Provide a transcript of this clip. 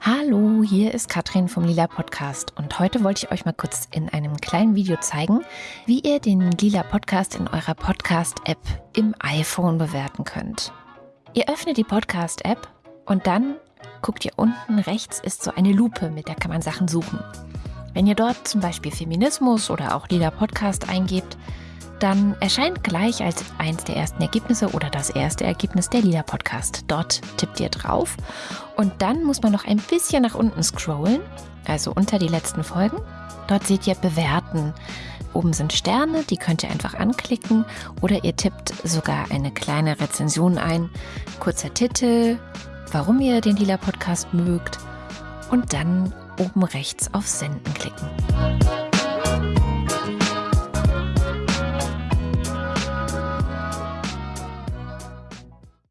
Hallo, hier ist Katrin vom Lila Podcast und heute wollte ich euch mal kurz in einem kleinen Video zeigen, wie ihr den Lila Podcast in eurer Podcast-App im iPhone bewerten könnt. Ihr öffnet die Podcast-App und dann guckt ihr unten rechts ist so eine Lupe, mit der kann man Sachen suchen. Wenn ihr dort zum Beispiel Feminismus oder auch Lila Podcast eingebt, dann erscheint gleich als eins der ersten Ergebnisse oder das erste Ergebnis der Lila Podcast. Dort tippt ihr drauf und dann muss man noch ein bisschen nach unten scrollen, also unter die letzten Folgen. Dort seht ihr Bewerten. Oben sind Sterne, die könnt ihr einfach anklicken oder ihr tippt sogar eine kleine Rezension ein. Kurzer Titel, warum ihr den Lila Podcast mögt und dann oben rechts auf Senden klicken.